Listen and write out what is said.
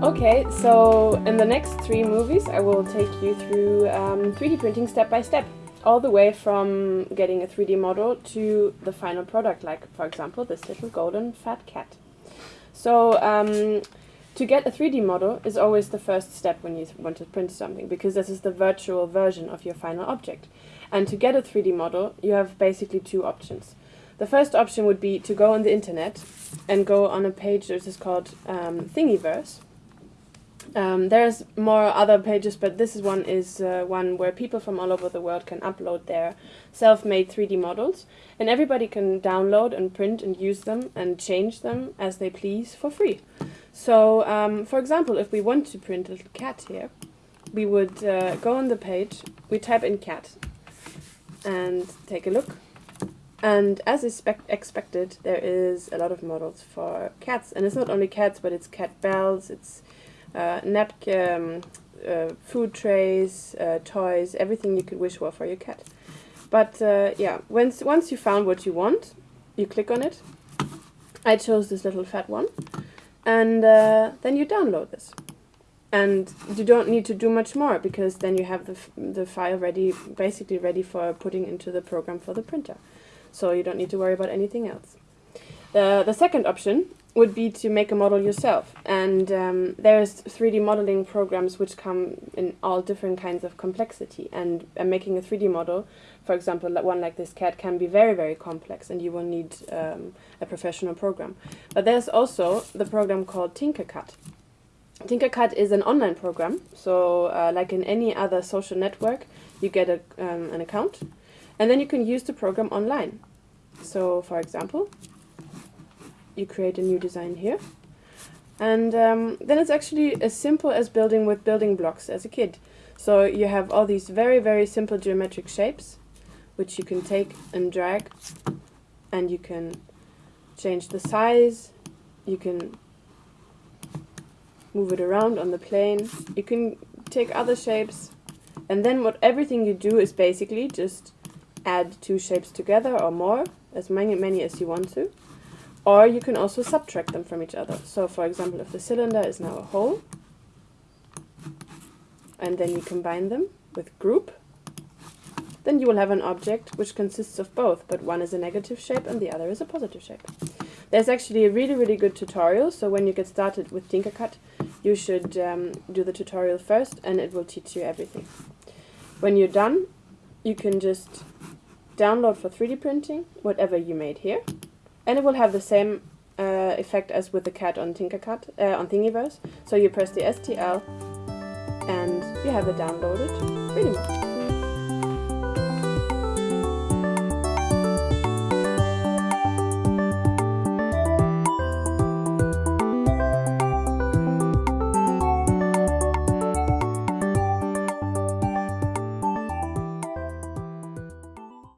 Okay, so in the next three movies I will take you through um, 3D printing step by step, all the way from getting a 3D model to the final product, like for example this little golden fat cat. So um, to get a 3D model is always the first step when you want to print something, because this is the virtual version of your final object. And to get a 3D model, you have basically two options. The first option would be to go on the internet and go on a page that is called um, Thingiverse, um, there's more other pages, but this is one is uh, one where people from all over the world can upload their self-made 3D models, and everybody can download and print and use them and change them as they please for free. So, um, for example, if we want to print a little cat here, we would uh, go on the page, we type in cat, and take a look. And as expected, there is a lot of models for cats, and it's not only cats, but it's cat bells, it's uh, napkin, uh, food trays, uh, toys, everything you could wish for for your cat. But uh, yeah, once once you found what you want, you click on it. I chose this little fat one, and then you download this. And you don't need to do much more because then you have the the file ready, basically ready for putting into the program for the printer. So you don't need to worry about anything else. The the second option would be to make a model yourself. And um, there's 3D modeling programs which come in all different kinds of complexity. And, and making a 3D model, for example, one like this cat, can be very, very complex, and you will need um, a professional program. But there's also the program called Tinkercad. Tinkercad is an online program, so uh, like in any other social network, you get a, um, an account, and then you can use the program online. So, for example, you create a new design here. And um, then it's actually as simple as building with building blocks as a kid. So you have all these very, very simple geometric shapes, which you can take and drag, and you can change the size, you can move it around on the plane, you can take other shapes, and then what everything you do is basically just add two shapes together or more, as many, many as you want to. Or you can also subtract them from each other. So for example, if the cylinder is now a hole, and then you combine them with group, then you will have an object which consists of both, but one is a negative shape and the other is a positive shape. There's actually a really, really good tutorial, so when you get started with Tinkercad, you should um, do the tutorial first and it will teach you everything. When you're done, you can just download for 3D printing whatever you made here, and it will have the same uh, effect as with the cat on Tinkercad, uh, on Thingiverse. So you press the STL and you have it downloaded 3D model.